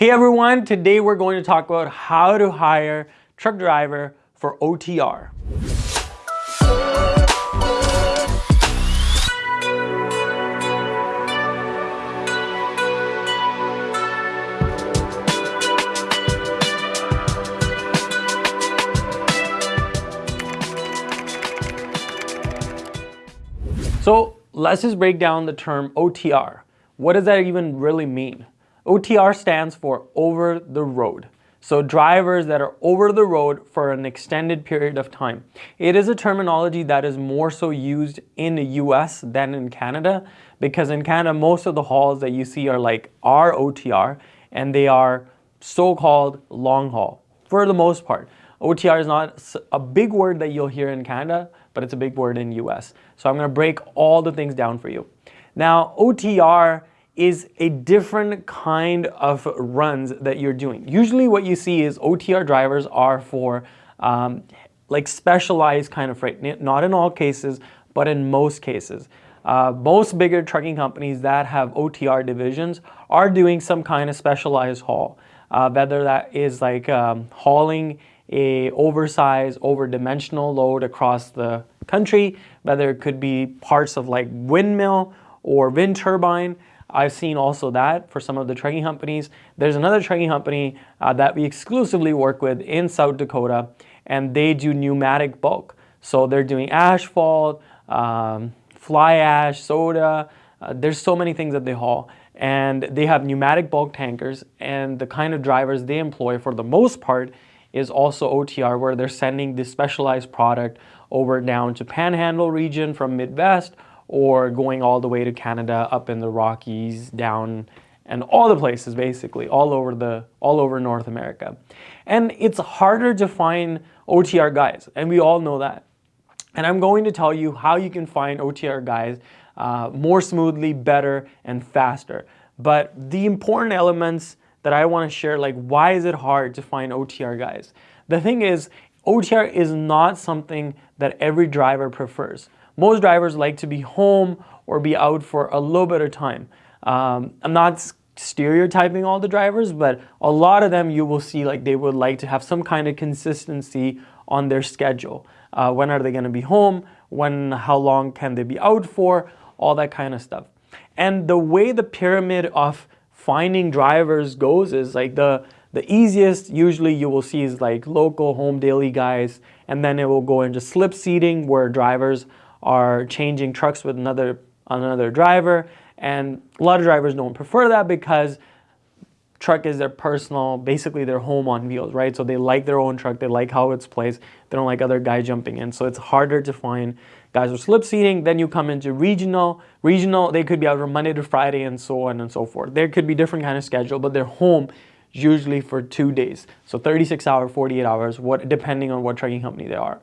Hey everyone, today we're going to talk about how to hire truck driver for OTR. So let's just break down the term OTR. What does that even really mean? OTR stands for over the road. So drivers that are over the road for an extended period of time. It is a terminology that is more so used in the US than in Canada because in Canada most of the hauls that you see are like are OTR and they are so-called long haul for the most part. OTR is not a big word that you'll hear in Canada, but it's a big word in US. So I'm gonna break all the things down for you. Now, OTR is a different kind of runs that you're doing. Usually what you see is OTR drivers are for um, like specialized kind of freight, not in all cases, but in most cases. Uh, most bigger trucking companies that have OTR divisions are doing some kind of specialized haul, uh, whether that is like um, hauling a oversized, over-dimensional load across the country, whether it could be parts of like windmill or wind turbine, I've seen also that for some of the trucking companies. There's another trucking company uh, that we exclusively work with in South Dakota, and they do pneumatic bulk. So they're doing asphalt, um, fly ash, soda. Uh, there's so many things that they haul. And they have pneumatic bulk tankers, and the kind of drivers they employ for the most part is also OTR, where they're sending this specialized product over down to Panhandle region from Midwest or going all the way to Canada, up in the Rockies, down and all the places basically, all over the all over North America. And it's harder to find OTR guys, and we all know that. And I'm going to tell you how you can find OTR guys uh, more smoothly, better, and faster. But the important elements that I want to share, like why is it hard to find OTR guys? The thing is, OTR is not something that every driver prefers. Most drivers like to be home or be out for a little bit of time. Um, I'm not stereotyping all the drivers, but a lot of them you will see like they would like to have some kind of consistency on their schedule. Uh, when are they going to be home? When, how long can they be out for? All that kind of stuff. And the way the pyramid of finding drivers goes is like the the easiest usually you will see is like local home daily guys and then it will go into slip seating where drivers are changing trucks with another, another driver. And a lot of drivers don't prefer that because truck is their personal, basically their home on wheels, right? So they like their own truck, they like how it's placed, they don't like other guys jumping in. So it's harder to find guys with slip seating. Then you come into regional. Regional, they could be out from Monday to Friday and so on and so forth. There could be different kind of schedule, but they're home usually for two days. So 36 hours, 48 hours, what depending on what trucking company they are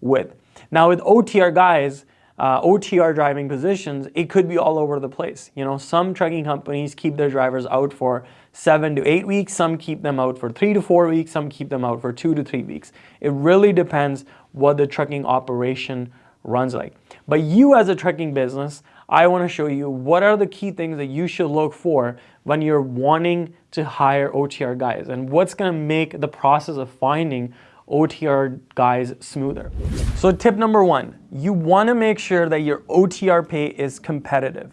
with. Now with OTR guys, uh, OTR driving positions, it could be all over the place. You know, some trucking companies keep their drivers out for seven to eight weeks, some keep them out for three to four weeks, some keep them out for two to three weeks. It really depends what the trucking operation runs like. But you as a trucking business, I want to show you what are the key things that you should look for when you're wanting to hire OTR guys and what's going to make the process of finding OTR guys smoother. So tip number one, you wanna make sure that your OTR pay is competitive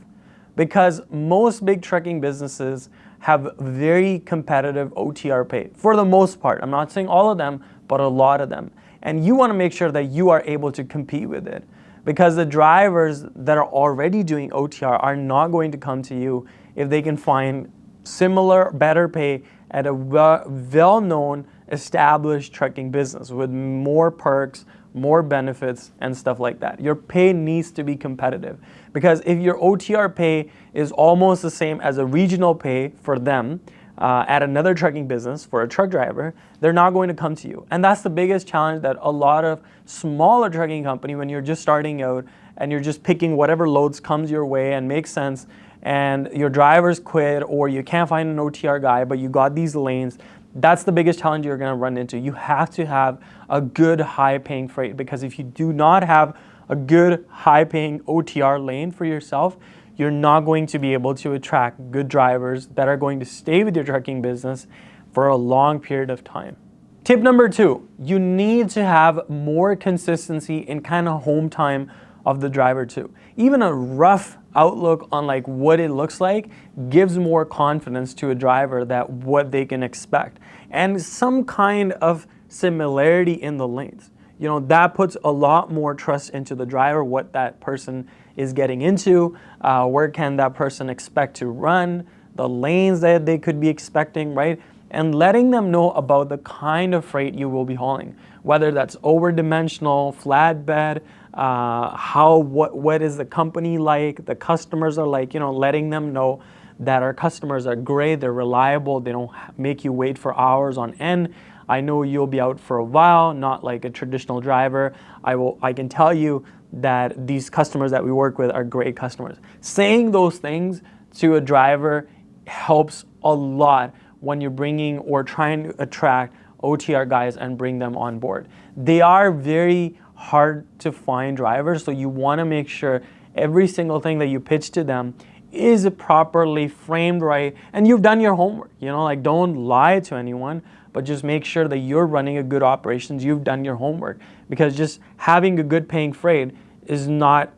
because most big trucking businesses have very competitive OTR pay for the most part. I'm not saying all of them, but a lot of them. And you wanna make sure that you are able to compete with it because the drivers that are already doing OTR are not going to come to you if they can find similar, better pay at a well-known established trucking business with more perks, more benefits, and stuff like that. Your pay needs to be competitive because if your OTR pay is almost the same as a regional pay for them uh, at another trucking business for a truck driver, they're not going to come to you. And that's the biggest challenge that a lot of smaller trucking company, when you're just starting out and you're just picking whatever loads comes your way and makes sense, and your drivers quit or you can't find an OTR guy, but you got these lanes, that's the biggest challenge you're going to run into. You have to have a good high paying freight because if you do not have a good high paying OTR lane for yourself, you're not going to be able to attract good drivers that are going to stay with your trucking business for a long period of time. Tip number two, you need to have more consistency in kind of home time of the driver too. Even a rough outlook on like what it looks like gives more confidence to a driver that what they can expect. And some kind of similarity in the lanes. You know, that puts a lot more trust into the driver, what that person is getting into, uh, where can that person expect to run, the lanes that they could be expecting, right? And letting them know about the kind of freight you will be hauling, whether that's over-dimensional, flatbed, uh, how, what, what is the company like, the customers are like, you know, letting them know that our customers are great, they're reliable, they don't make you wait for hours on end. I know you'll be out for a while, not like a traditional driver. I, will, I can tell you that these customers that we work with are great customers. Saying those things to a driver helps a lot when you're bringing or trying to attract OTR guys and bring them on board. They are very hard to find drivers, so you want to make sure every single thing that you pitch to them is properly framed right and you've done your homework. You know, like don't lie to anyone, but just make sure that you're running a good operations, you've done your homework. Because just having a good paying freight is not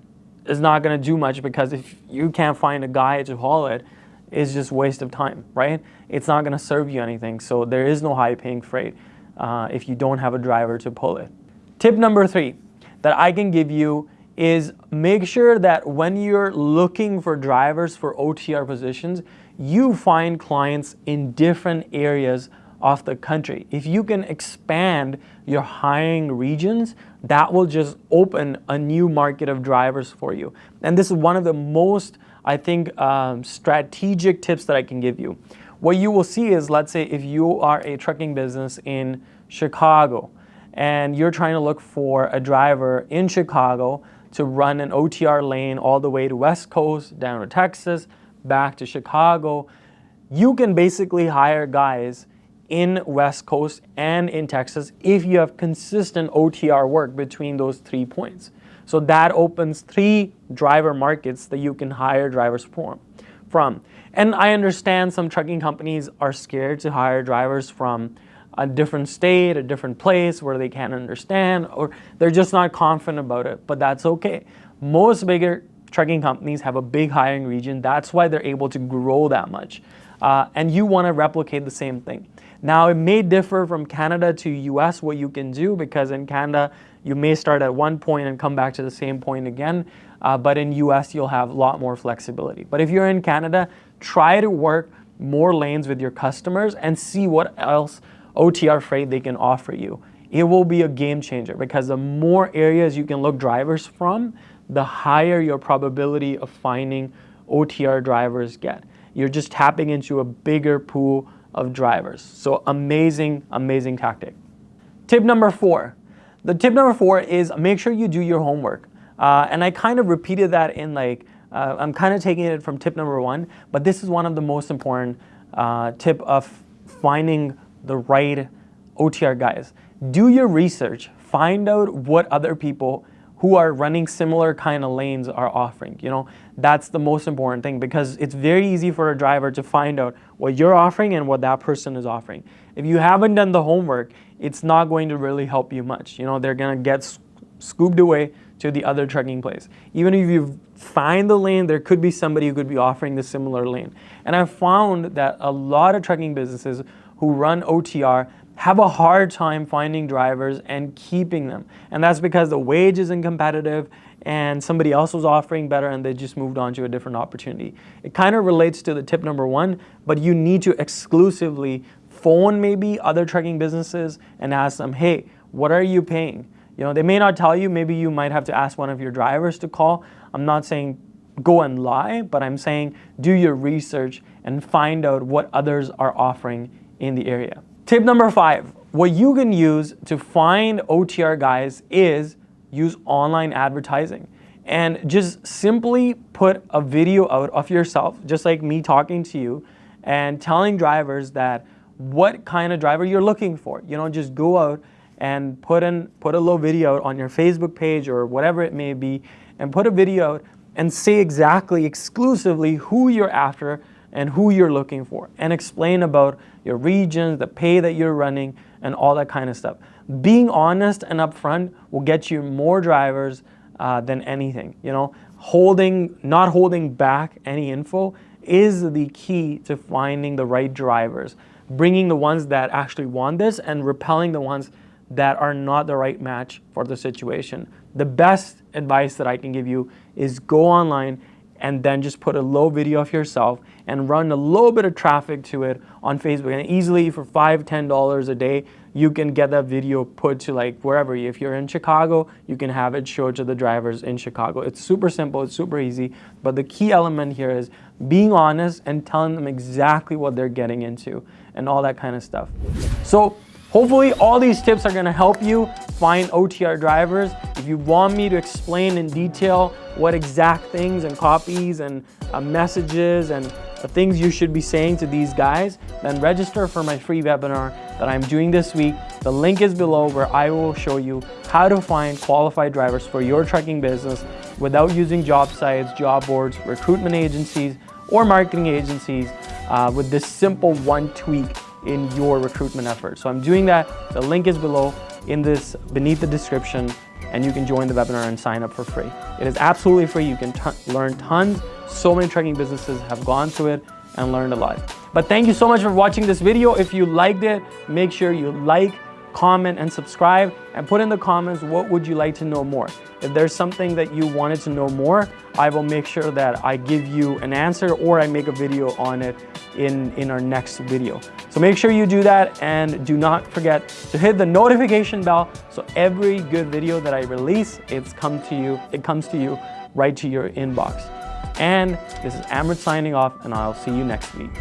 is not going to do much because if you can't find a guy to haul it, it's just waste of time, right? It's not going to serve you anything. So there is no high paying freight uh, if you don't have a driver to pull it. Tip number three that I can give you is make sure that when you're looking for drivers for OTR positions, you find clients in different areas of the country. If you can expand your hiring regions, that will just open a new market of drivers for you. And this is one of the most, I think, um, strategic tips that I can give you. What you will see is, let's say if you are a trucking business in Chicago and you're trying to look for a driver in Chicago to run an OTR lane all the way to West Coast, down to Texas, back to Chicago, you can basically hire guys in West Coast and in Texas if you have consistent OTR work between those three points. So that opens three driver markets that you can hire drivers from. from. And I understand some trucking companies are scared to hire drivers from a different state, a different place where they can't understand, or they're just not confident about it, but that's okay. Most bigger trucking companies have a big hiring region. That's why they're able to grow that much. Uh, and you want to replicate the same thing. Now, it may differ from Canada to US what you can do because in Canada, you may start at one point and come back to the same point again. Uh, but in US, you'll have a lot more flexibility. But if you're in Canada, try to work more lanes with your customers and see what else OTR freight they can offer you. It will be a game changer because the more areas you can look drivers from, the higher your probability of finding OTR drivers get. You're just tapping into a bigger pool of drivers. So amazing, amazing tactic. Tip number four. The tip number four is make sure you do your homework. Uh, and I kind of repeated that in like, uh, I'm kind of taking it from tip number one, but this is one of the most important uh, tip of finding the right OTR guys. Do your research, find out what other people who are running similar kind of lanes are offering. You know, that's the most important thing because it's very easy for a driver to find out what you're offering and what that person is offering. If you haven't done the homework, it's not going to really help you much. You know, they're gonna get scooped away to the other trucking place. Even if you find the lane, there could be somebody who could be offering the similar lane. And I've found that a lot of trucking businesses who run OTR have a hard time finding drivers and keeping them. And that's because the wage isn't competitive and somebody else was offering better and they just moved on to a different opportunity. It kind of relates to the tip number one, but you need to exclusively phone maybe other trucking businesses and ask them, hey, what are you paying? You know, they may not tell you, maybe you might have to ask one of your drivers to call. I'm not saying go and lie, but I'm saying do your research and find out what others are offering in the area. Tip number five, what you can use to find OTR guys is use online advertising and just simply put a video out of yourself, just like me talking to you and telling drivers that what kind of driver you're looking for. You know, just go out and put in put a little video on your Facebook page or whatever it may be and put a video out and say exactly exclusively who you're after and who you're looking for and explain about your regions, the pay that you're running and all that kind of stuff. Being honest and upfront will get you more drivers uh, than anything, you know. Holding, not holding back any info is the key to finding the right drivers, bringing the ones that actually want this and repelling the ones that are not the right match for the situation. The best advice that I can give you is go online and then just put a low video of yourself and run a little bit of traffic to it on Facebook. And easily for five, ten dollars a day, you can get that video put to like wherever. If you're in Chicago, you can have it show to the drivers in Chicago. It's super simple, it's super easy. But the key element here is being honest and telling them exactly what they're getting into and all that kind of stuff. So Hopefully all these tips are gonna help you find OTR drivers. If you want me to explain in detail what exact things and copies and uh, messages and the things you should be saying to these guys, then register for my free webinar that I'm doing this week. The link is below where I will show you how to find qualified drivers for your trucking business without using job sites, job boards, recruitment agencies, or marketing agencies uh, with this simple one tweak in your recruitment effort. So I'm doing that. The link is below in this, beneath the description, and you can join the webinar and sign up for free. It is absolutely free. You can learn tons. So many trucking businesses have gone through it and learned a lot. But thank you so much for watching this video. If you liked it, make sure you like, comment, and subscribe, and put in the comments what would you like to know more. If there's something that you wanted to know more, I will make sure that I give you an answer or I make a video on it in, in our next video. So make sure you do that and do not forget to hit the notification bell so every good video that I release, it's come to you, it comes to you right to your inbox. And this is Amrit signing off and I'll see you next week.